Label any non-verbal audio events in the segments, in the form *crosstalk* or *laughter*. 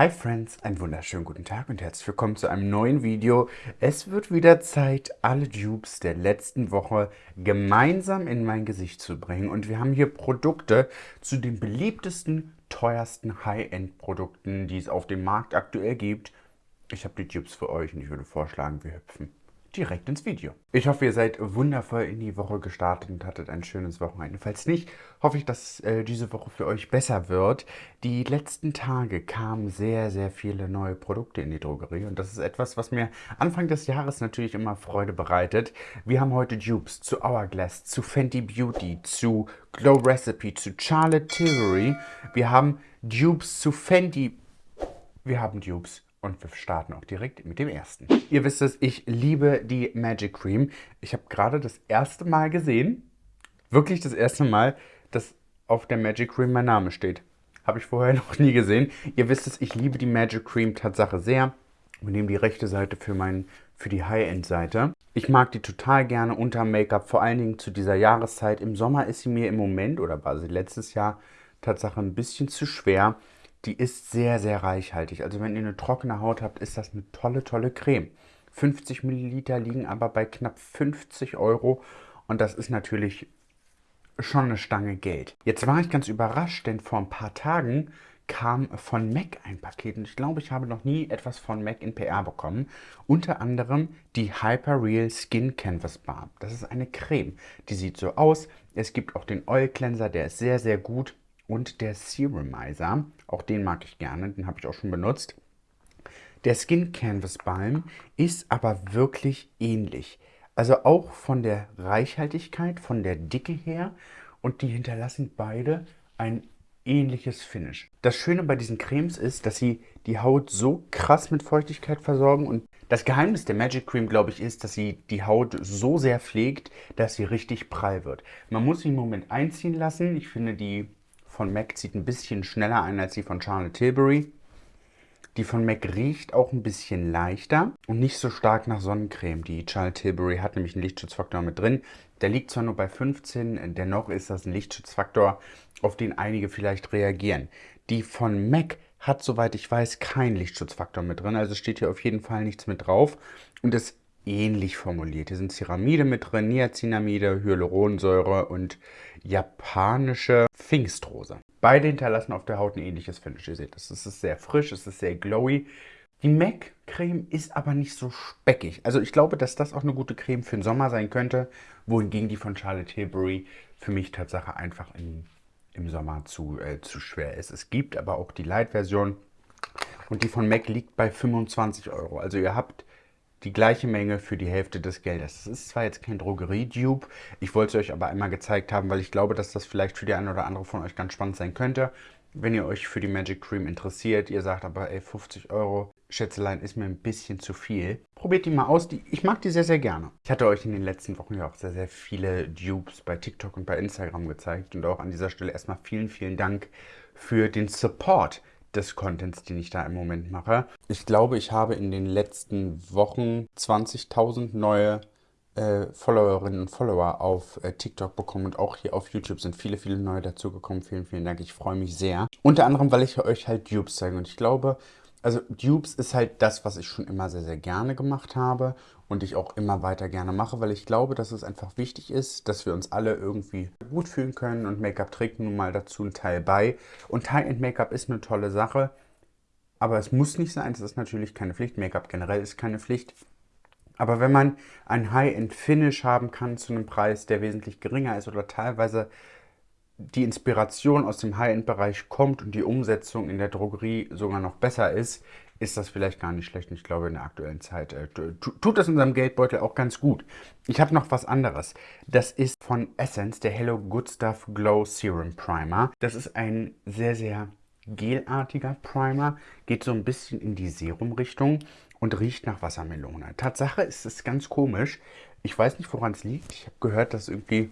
Hi Friends, einen wunderschönen guten Tag und herzlich willkommen zu einem neuen Video. Es wird wieder Zeit, alle Dupes der letzten Woche gemeinsam in mein Gesicht zu bringen. Und wir haben hier Produkte zu den beliebtesten, teuersten High-End-Produkten, die es auf dem Markt aktuell gibt. Ich habe die Dupes für euch und ich würde vorschlagen, wir hüpfen direkt ins Video. Ich hoffe, ihr seid wundervoll in die Woche gestartet und hattet ein schönes Wochenende. Falls nicht, hoffe ich, dass äh, diese Woche für euch besser wird. Die letzten Tage kamen sehr, sehr viele neue Produkte in die Drogerie und das ist etwas, was mir Anfang des Jahres natürlich immer Freude bereitet. Wir haben heute Dupes zu Hourglass, zu Fenty Beauty, zu Glow Recipe, zu Charlotte Tilbury. Wir haben Dupes zu Fenty. Wir haben Dupes und wir starten auch direkt mit dem ersten. Ihr wisst es, ich liebe die Magic Cream. Ich habe gerade das erste Mal gesehen, wirklich das erste Mal, dass auf der Magic Cream mein Name steht. Habe ich vorher *laughs* noch nie gesehen. Ihr wisst es, ich liebe die Magic Cream Tatsache sehr. Wir nehmen die rechte Seite für, mein, für die High-End-Seite. Ich mag die total gerne unter Make-up, vor allen Dingen zu dieser Jahreszeit. Im Sommer ist sie mir im Moment, oder war sie letztes Jahr, Tatsache ein bisschen zu schwer. Die ist sehr, sehr reichhaltig. Also wenn ihr eine trockene Haut habt, ist das eine tolle, tolle Creme. 50 Milliliter liegen aber bei knapp 50 Euro und das ist natürlich schon eine Stange Geld. Jetzt war ich ganz überrascht, denn vor ein paar Tagen kam von MAC ein Paket und ich glaube, ich habe noch nie etwas von MAC in PR bekommen. Unter anderem die Hyper Real Skin Canvas Bar. Das ist eine Creme, die sieht so aus. Es gibt auch den Oil Cleanser, der ist sehr, sehr gut und der Serumizer. Auch den mag ich gerne, den habe ich auch schon benutzt. Der Skin Canvas Balm ist aber wirklich ähnlich. Also auch von der Reichhaltigkeit, von der Dicke her und die hinterlassen beide ein ähnliches Finish. Das Schöne bei diesen Cremes ist, dass sie die Haut so krass mit Feuchtigkeit versorgen und das Geheimnis der Magic Cream, glaube ich, ist, dass sie die Haut so sehr pflegt, dass sie richtig prall wird. Man muss sie im Moment einziehen lassen. Ich finde, die von MAC zieht ein bisschen schneller ein als die von Charlotte Tilbury. Die von MAC riecht auch ein bisschen leichter und nicht so stark nach Sonnencreme. Die Charlotte Tilbury hat nämlich einen Lichtschutzfaktor mit drin. Der liegt zwar nur bei 15, dennoch ist das ein Lichtschutzfaktor, auf den einige vielleicht reagieren. Die von MAC hat, soweit ich weiß, keinen Lichtschutzfaktor mit drin. Also steht hier auf jeden Fall nichts mit drauf. Und ist ähnlich formuliert. Hier sind Ceramide mit drin, Niacinamide, Hyaluronsäure und japanische Pfingstrose. Beide hinterlassen auf der Haut ein ähnliches Finish. Ihr seht, es ist sehr frisch, es ist sehr glowy. Die MAC-Creme ist aber nicht so speckig. Also ich glaube, dass das auch eine gute Creme für den Sommer sein könnte, wohingegen die von Charlotte Tilbury für mich Tatsache einfach in, im Sommer zu, äh, zu schwer ist. Es gibt aber auch die Light-Version und die von MAC liegt bei 25 Euro. Also ihr habt die gleiche Menge für die Hälfte des Geldes. Das ist zwar jetzt kein Drogerie-Dupe, ich wollte es euch aber einmal gezeigt haben, weil ich glaube, dass das vielleicht für die eine oder andere von euch ganz spannend sein könnte. Wenn ihr euch für die Magic Cream interessiert, ihr sagt aber, ey, 50 Euro, Schätzelein ist mir ein bisschen zu viel. Probiert die mal aus, die, ich mag die sehr, sehr gerne. Ich hatte euch in den letzten Wochen ja auch sehr, sehr viele Dupes bei TikTok und bei Instagram gezeigt und auch an dieser Stelle erstmal vielen, vielen Dank für den Support des Contents, den ich da im Moment mache. Ich glaube, ich habe in den letzten Wochen 20.000 neue äh, Followerinnen und Follower auf äh, TikTok bekommen und auch hier auf YouTube sind viele, viele neue dazugekommen. Vielen, vielen Dank. Ich freue mich sehr. Unter anderem, weil ich euch halt Dupes zeige und ich glaube, also Dupes ist halt das, was ich schon immer sehr, sehr gerne gemacht habe und ich auch immer weiter gerne mache, weil ich glaube, dass es einfach wichtig ist, dass wir uns alle irgendwie gut fühlen können und Make-up trägt nun mal dazu einen Teil bei. Und High-End-Make-up ist eine tolle Sache, aber es muss nicht sein, es ist natürlich keine Pflicht. Make-up generell ist keine Pflicht. Aber wenn man ein High-End-Finish haben kann zu einem Preis, der wesentlich geringer ist oder teilweise die Inspiration aus dem High-End-Bereich kommt und die Umsetzung in der Drogerie sogar noch besser ist, ist das vielleicht gar nicht schlecht. Ich glaube, in der aktuellen Zeit äh, tut das unserem Geldbeutel auch ganz gut. Ich habe noch was anderes. Das ist von Essence, der Hello Good Stuff Glow Serum Primer. Das ist ein sehr, sehr gelartiger Primer. Geht so ein bisschen in die Serum-Richtung und riecht nach Wassermelone. Tatsache ist es ganz komisch. Ich weiß nicht, woran es liegt. Ich habe gehört, dass irgendwie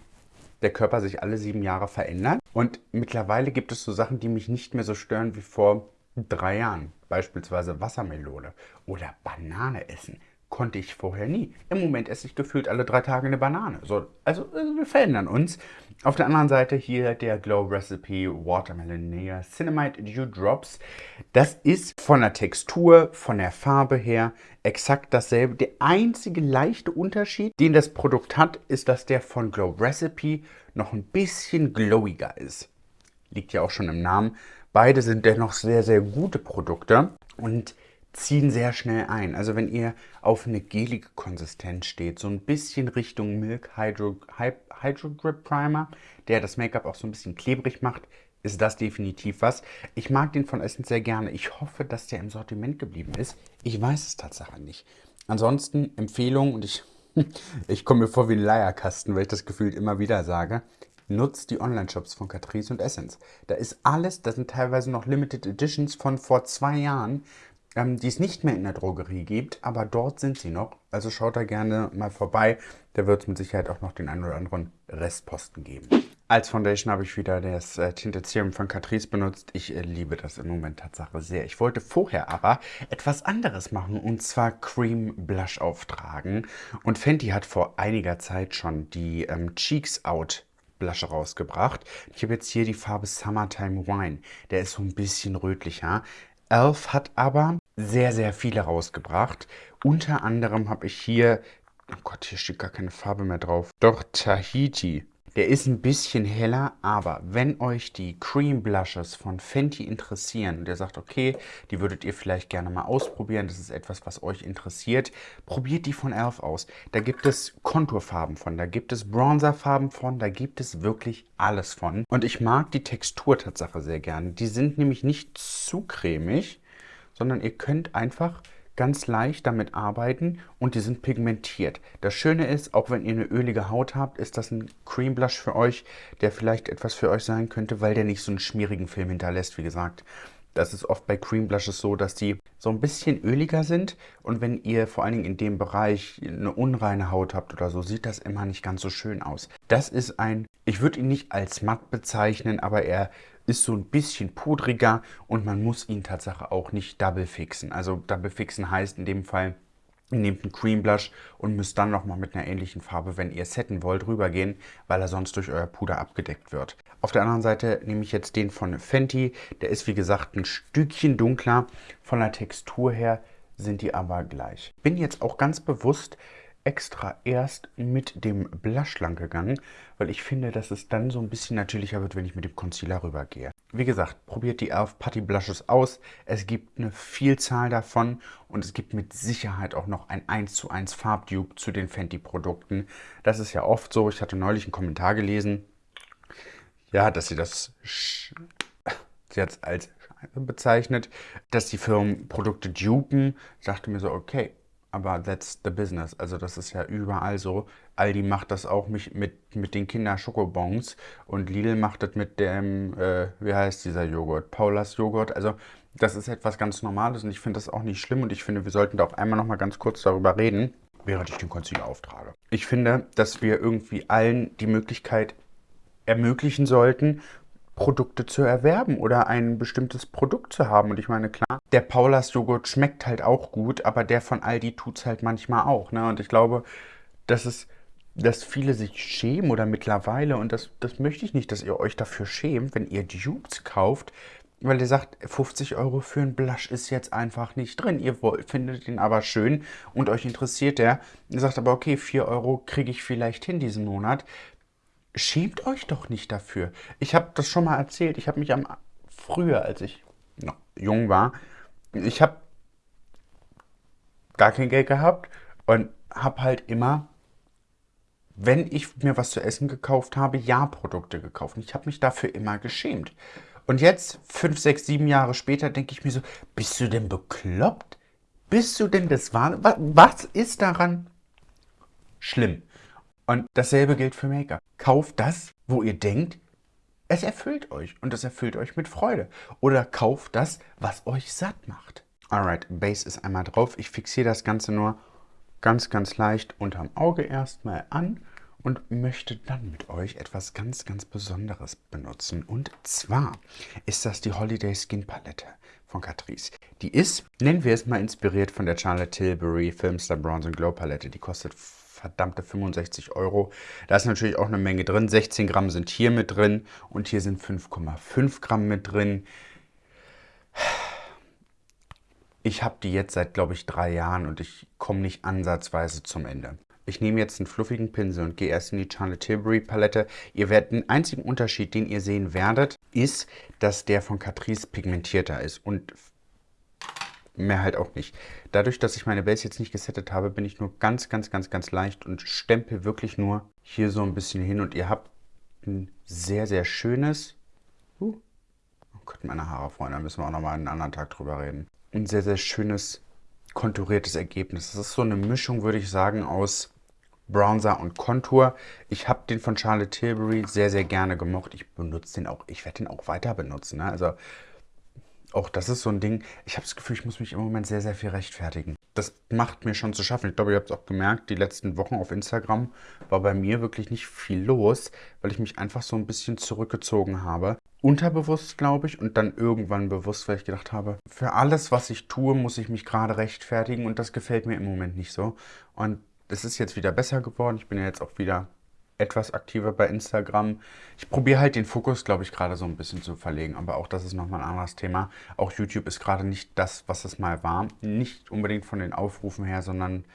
der Körper sich alle sieben Jahre verändert. Und mittlerweile gibt es so Sachen, die mich nicht mehr so stören wie vor drei Jahren. Beispielsweise Wassermelone oder Banane essen. Konnte ich vorher nie. Im Moment esse ich gefühlt alle drei Tage eine Banane. So, also äh, wir verändern uns. Auf der anderen Seite hier der Glow Recipe Watermelon Nea Cinnamide Dew Drops. Das ist von der Textur, von der Farbe her exakt dasselbe. Der einzige leichte Unterschied, den das Produkt hat, ist, dass der von Glow Recipe noch ein bisschen glowiger ist. Liegt ja auch schon im Namen. Beide sind dennoch sehr, sehr gute Produkte. Und ziehen sehr schnell ein. Also wenn ihr auf eine gelige Konsistenz steht, so ein bisschen Richtung Milk Hydro, Hydro Grip Primer, der das Make-up auch so ein bisschen klebrig macht, ist das definitiv was. Ich mag den von Essence sehr gerne. Ich hoffe, dass der im Sortiment geblieben ist. Ich weiß es tatsächlich nicht. Ansonsten Empfehlung und ich, *laughs* ich komme mir vor wie ein Leierkasten, weil ich das gefühlt immer wieder sage. Nutzt die Online-Shops von Catrice und Essence. Da ist alles, da sind teilweise noch Limited Editions von vor zwei Jahren die es nicht mehr in der Drogerie gibt, aber dort sind sie noch. Also schaut da gerne mal vorbei. Da wird es mit Sicherheit auch noch den einen oder anderen Restposten geben. Als Foundation habe ich wieder das äh, Tinted Serum von Catrice benutzt. Ich äh, liebe das im Moment Tatsache sehr. Ich wollte vorher aber etwas anderes machen und zwar Cream Blush auftragen. Und Fenty hat vor einiger Zeit schon die ähm, Cheeks Out Blush rausgebracht. Ich habe jetzt hier die Farbe Summertime Wine. Der ist so ein bisschen rötlicher. Elf hat aber sehr, sehr viele rausgebracht. Unter anderem habe ich hier, oh Gott, hier steht gar keine Farbe mehr drauf. Doch Tahiti. Der ist ein bisschen heller, aber wenn euch die Cream Blushes von Fenty interessieren und ihr sagt, okay, die würdet ihr vielleicht gerne mal ausprobieren, das ist etwas, was euch interessiert, probiert die von Elf aus. Da gibt es Konturfarben von, da gibt es Bronzerfarben von, da gibt es wirklich alles von. Und ich mag die Textur Tatsache sehr gerne. Die sind nämlich nicht zu cremig, sondern ihr könnt einfach ganz leicht damit arbeiten und die sind pigmentiert. Das Schöne ist, auch wenn ihr eine ölige Haut habt, ist das ein Cream Blush für euch, der vielleicht etwas für euch sein könnte, weil der nicht so einen schmierigen Film hinterlässt, wie gesagt. Das ist oft bei Cream Blushes so, dass die so ein bisschen öliger sind und wenn ihr vor allen Dingen in dem Bereich eine unreine Haut habt oder so, sieht das immer nicht ganz so schön aus. Das ist ein, ich würde ihn nicht als matt bezeichnen, aber er ist so ein bisschen pudriger und man muss ihn tatsächlich auch nicht double fixen. Also double fixen heißt in dem Fall, ihr nehmt einen Cream Blush und müsst dann nochmal mit einer ähnlichen Farbe, wenn ihr setten wollt, rübergehen, weil er sonst durch euer Puder abgedeckt wird. Auf der anderen Seite nehme ich jetzt den von Fenty. Der ist wie gesagt ein Stückchen dunkler. Von der Textur her sind die aber gleich. Bin jetzt auch ganz bewusst extra erst mit dem Blush lang gegangen, weil ich finde, dass es dann so ein bisschen natürlicher wird, wenn ich mit dem Concealer rübergehe. Wie gesagt, probiert die Elf Putty Blushes aus. Es gibt eine Vielzahl davon und es gibt mit Sicherheit auch noch ein 1 zu 1 Farbdupe zu den Fenty Produkten. Das ist ja oft so. Ich hatte neulich einen Kommentar gelesen, ja, dass sie das sie als bezeichnet, dass die Firmen Produkte dupen. Ich dachte mir so, okay, aber that's the business. Also das ist ja überall so. Aldi macht das auch mit, mit, mit den Kinder-Schokobons und Lidl macht das mit dem, äh, wie heißt dieser Joghurt? Paulas Joghurt. Also das ist etwas ganz Normales und ich finde das auch nicht schlimm und ich finde, wir sollten da auch einmal noch mal ganz kurz darüber reden, während ich den Concealer auftrage. Ich finde, dass wir irgendwie allen die Möglichkeit ermöglichen sollten, Produkte zu erwerben oder ein bestimmtes Produkt zu haben. Und ich meine, klar, der Paulas Joghurt schmeckt halt auch gut, aber der von Aldi tut es halt manchmal auch. Ne? Und ich glaube, dass es dass viele sich schämen oder mittlerweile, und das, das möchte ich nicht, dass ihr euch dafür schämt, wenn ihr Dupes kauft, weil ihr sagt, 50 Euro für einen Blush ist jetzt einfach nicht drin. Ihr wollt, findet ihn aber schön und euch interessiert der. Ihr sagt aber, okay, 4 Euro kriege ich vielleicht hin diesen Monat. Schämt euch doch nicht dafür. Ich habe das schon mal erzählt. Ich habe mich am früher, als ich noch jung war, ich habe gar kein Geld gehabt und habe halt immer, wenn ich mir was zu essen gekauft habe, Ja-Produkte gekauft. Und ich habe mich dafür immer geschämt. Und jetzt, fünf, sechs, sieben Jahre später, denke ich mir so, bist du denn bekloppt? Bist du denn das Wahn? Was ist daran schlimm? Und dasselbe gilt für Make-up. Kauft das, wo ihr denkt, es erfüllt euch und es erfüllt euch mit Freude. Oder kauft das, was euch satt macht. Alright, Base ist einmal drauf. Ich fixiere das Ganze nur ganz, ganz leicht unterm Auge erstmal an und möchte dann mit euch etwas ganz, ganz Besonderes benutzen. Und zwar ist das die Holiday Skin Palette von Catrice. Die ist, nennen wir es mal, inspiriert von der Charlotte Tilbury Filmstar Bronze Glow Palette. Die kostet verdammte 65 Euro. Da ist natürlich auch eine Menge drin. 16 Gramm sind hier mit drin und hier sind 5,5 Gramm mit drin. Ich habe die jetzt seit, glaube ich, drei Jahren und ich komme nicht ansatzweise zum Ende. Ich nehme jetzt einen fluffigen Pinsel und gehe erst in die Charlotte Tilbury Palette. Ihr werdet den einzigen Unterschied, den ihr sehen werdet, ist, dass der von Catrice pigmentierter ist und mehr halt auch nicht. Dadurch, dass ich meine Base jetzt nicht gesettet habe, bin ich nur ganz, ganz, ganz, ganz leicht und stempel wirklich nur hier so ein bisschen hin und ihr habt ein sehr, sehr schönes, uh, oh Gott, meine Haare, Freunde, da müssen wir auch nochmal einen anderen Tag drüber reden. Ein sehr, sehr schönes, konturiertes Ergebnis. Das ist so eine Mischung, würde ich sagen, aus Bronzer und Contour. Ich habe den von Charlotte Tilbury sehr, sehr gerne gemocht. Ich benutze den auch, ich werde den auch weiter benutzen. Ne? Also auch das ist so ein Ding, ich habe das Gefühl, ich muss mich im Moment sehr, sehr viel rechtfertigen. Das macht mir schon zu schaffen. Ich glaube, ihr habt es auch gemerkt, die letzten Wochen auf Instagram war bei mir wirklich nicht viel los, weil ich mich einfach so ein bisschen zurückgezogen habe. Unterbewusst, glaube ich, und dann irgendwann bewusst, weil ich gedacht habe, für alles, was ich tue, muss ich mich gerade rechtfertigen und das gefällt mir im Moment nicht so. Und es ist jetzt wieder besser geworden. Ich bin ja jetzt auch wieder etwas aktiver bei Instagram. Ich probiere halt den Fokus, glaube ich, gerade so ein bisschen zu verlegen. Aber auch das ist nochmal ein anderes Thema. Auch YouTube ist gerade nicht das, was es mal war. Nicht unbedingt von den Aufrufen her, sondern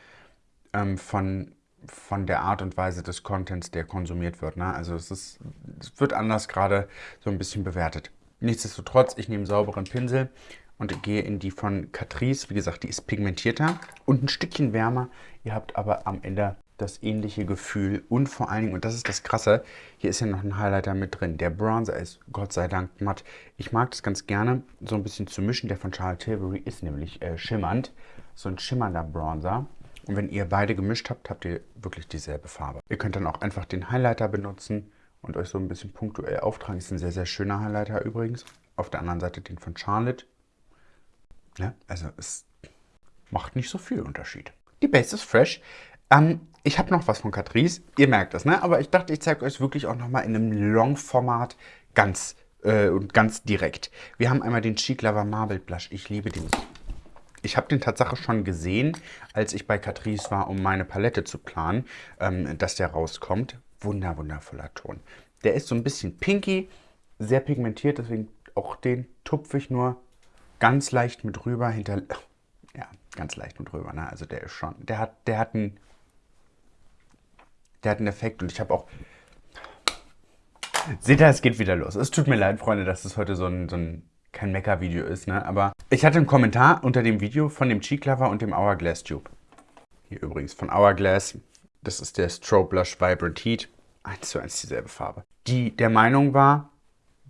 ähm, von, von der Art und Weise des Contents, der konsumiert wird. Ne? Also es, ist, es wird anders gerade so ein bisschen bewertet. Nichtsdestotrotz, ich nehme sauberen Pinsel und gehe in die von Catrice. Wie gesagt, die ist pigmentierter und ein Stückchen wärmer. Ihr habt aber am Ende das ähnliche Gefühl und vor allen Dingen, und das ist das Krasse, hier ist ja noch ein Highlighter mit drin. Der Bronzer ist Gott sei Dank matt. Ich mag das ganz gerne, so ein bisschen zu mischen. Der von Charlotte Tilbury ist nämlich äh, schimmernd, so ein schimmernder Bronzer. Und wenn ihr beide gemischt habt, habt ihr wirklich dieselbe Farbe. Ihr könnt dann auch einfach den Highlighter benutzen und euch so ein bisschen punktuell auftragen. Ist ein sehr, sehr schöner Highlighter übrigens. Auf der anderen Seite den von Charlotte. Ja, also es macht nicht so viel Unterschied. Die Base ist fresh. Ähm, ich habe noch was von Catrice, ihr merkt das, ne? aber ich dachte, ich zeige euch wirklich auch nochmal in einem Long-Format ganz äh, ganz direkt. Wir haben einmal den Cheek Lover Marble Blush. Ich liebe den. Ich habe den Tatsache schon gesehen, als ich bei Catrice war, um meine Palette zu planen, ähm, dass der rauskommt. Wunder, wundervoller Ton. Der ist so ein bisschen pinky, sehr pigmentiert, deswegen auch den tupfe ich nur ganz leicht mit rüber hinter... Ja, ganz leicht mit rüber, ne? Also der ist schon... Der hat, der hat einen der hat einen Effekt und ich habe auch... Seht ihr, es geht wieder los. Es tut mir leid, Freunde, dass es heute so ein, so ein kein Mecker-Video ist, ne? Aber ich hatte einen Kommentar unter dem Video von dem Cheek Lover und dem Hourglass Tube. Hier übrigens von Hourglass. Das ist der Strobe Blush Vibrant Heat. Eins zu eins dieselbe Farbe. Die der Meinung war,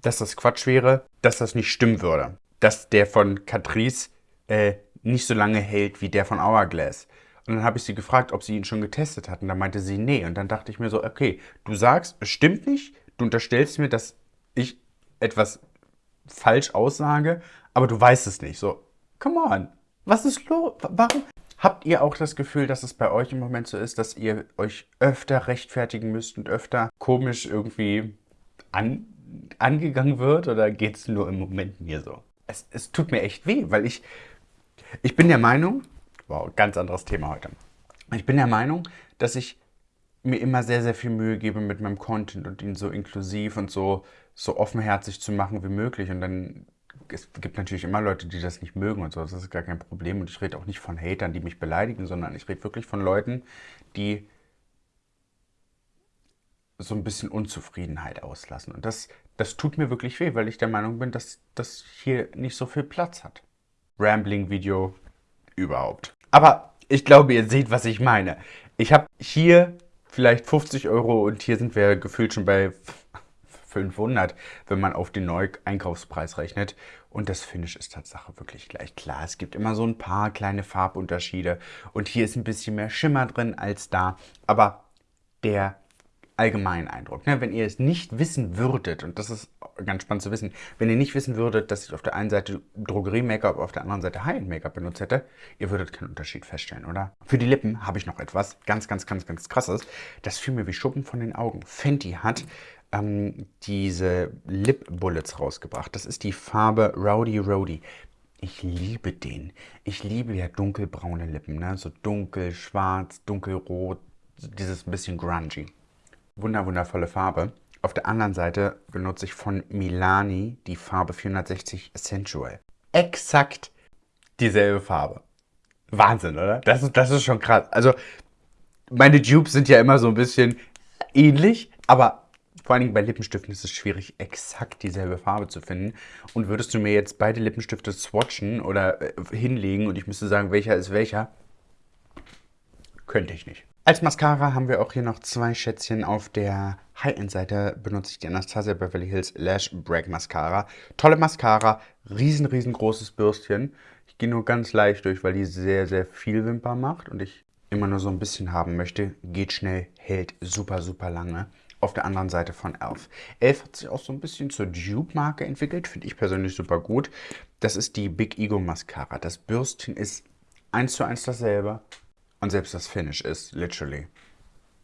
dass das Quatsch wäre, dass das nicht stimmen würde. Dass der von Catrice äh, nicht so lange hält wie der von Hourglass. Und dann habe ich sie gefragt, ob sie ihn schon getestet hatten. Da meinte sie, nee. Und dann dachte ich mir so, okay, du sagst, es stimmt nicht. Du unterstellst mir, dass ich etwas falsch aussage, aber du weißt es nicht. So, come on. Was ist los? Warum? Habt ihr auch das Gefühl, dass es bei euch im Moment so ist, dass ihr euch öfter rechtfertigen müsst und öfter komisch irgendwie an, angegangen wird? Oder geht es nur im Moment mir so? Es, es tut mir echt weh, weil ich, ich bin der Meinung, Wow, ganz anderes Thema heute. Ich bin der Meinung, dass ich mir immer sehr, sehr viel Mühe gebe mit meinem Content und ihn so inklusiv und so, so offenherzig zu machen wie möglich. Und dann, es gibt natürlich immer Leute, die das nicht mögen und so, das ist gar kein Problem. Und ich rede auch nicht von Hatern, die mich beleidigen, sondern ich rede wirklich von Leuten, die so ein bisschen Unzufriedenheit auslassen. Und das, das tut mir wirklich weh, weil ich der Meinung bin, dass das hier nicht so viel Platz hat. Rambling-Video überhaupt. Aber ich glaube, ihr seht, was ich meine. Ich habe hier vielleicht 50 Euro und hier sind wir gefühlt schon bei 500, wenn man auf den Neu-Einkaufspreis rechnet. Und das Finish ist Tatsache wirklich gleich. Klar, es gibt immer so ein paar kleine Farbunterschiede. Und hier ist ein bisschen mehr Schimmer drin als da. Aber der allgemeinen Eindruck. Ne? Wenn ihr es nicht wissen würdet, und das ist ganz spannend zu wissen, wenn ihr nicht wissen würdet, dass ich auf der einen Seite Drogerie-Make-up, auf der anderen Seite High-End-Make-up benutzt hätte, ihr würdet keinen Unterschied feststellen, oder? Für die Lippen habe ich noch etwas ganz, ganz, ganz, ganz krasses. Das fiel mir wie Schuppen von den Augen. Fenty hat ähm, diese Lip Bullets rausgebracht. Das ist die Farbe Rowdy Rowdy. Ich liebe den. Ich liebe ja dunkelbraune Lippen, ne? so dunkel, schwarz, dunkelrot, dieses bisschen grungy. Wunder, wundervolle Farbe. Auf der anderen Seite benutze ich von Milani die Farbe 460 Sensual. Exakt dieselbe Farbe. Wahnsinn, oder? Das ist, das ist schon krass. Also, meine Dupes sind ja immer so ein bisschen ähnlich, aber vor allen Dingen bei Lippenstiften ist es schwierig, exakt dieselbe Farbe zu finden. Und würdest du mir jetzt beide Lippenstifte swatchen oder äh, hinlegen und ich müsste sagen, welcher ist welcher, könnte ich nicht. Als Mascara haben wir auch hier noch zwei Schätzchen. Auf der High-End-Seite benutze ich die Anastasia Beverly Hills Lash Break Mascara. Tolle Mascara, riesen, riesengroßes Bürstchen. Ich gehe nur ganz leicht durch, weil die sehr, sehr viel Wimper macht und ich immer nur so ein bisschen haben möchte. Geht schnell, hält super, super lange. Auf der anderen Seite von Elf. Elf hat sich auch so ein bisschen zur Dupe-Marke entwickelt, finde ich persönlich super gut. Das ist die Big Ego Mascara. Das Bürstchen ist eins zu eins dasselbe. Und selbst das Finish ist literally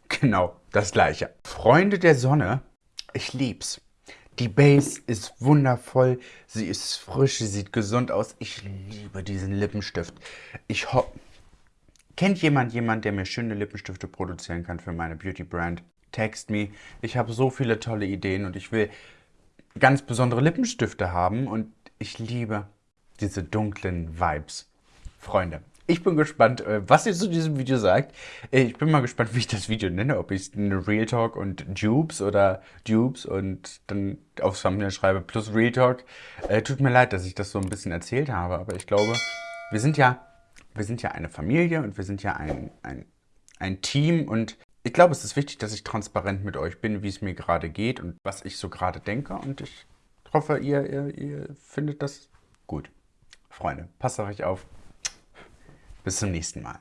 genau das gleiche. Freunde der Sonne, ich lieb's. Die Base ist wundervoll, sie ist frisch, sie sieht gesund aus. Ich liebe diesen Lippenstift. Ich hoffe... Kennt jemand jemand, der mir schöne Lippenstifte produzieren kann für meine Beauty Brand? Text me. Ich habe so viele tolle Ideen und ich will ganz besondere Lippenstifte haben und ich liebe diese dunklen Vibes. Freunde, ich bin gespannt, äh, was ihr zu diesem Video sagt. Äh, ich bin mal gespannt, wie ich das Video nenne. Ob ich es Real Talk und Dupes oder Dupes und dann aufs Thumbnail schreibe plus Real Talk. Äh, tut mir leid, dass ich das so ein bisschen erzählt habe, aber ich glaube, wir sind ja, wir sind ja eine Familie und wir sind ja ein, ein, ein Team und ich glaube, es ist wichtig, dass ich transparent mit euch bin, wie es mir gerade geht und was ich so gerade denke und ich hoffe, ihr, ihr, ihr findet das gut. Freunde, passt auf euch auf. Bis zum nächsten Mal.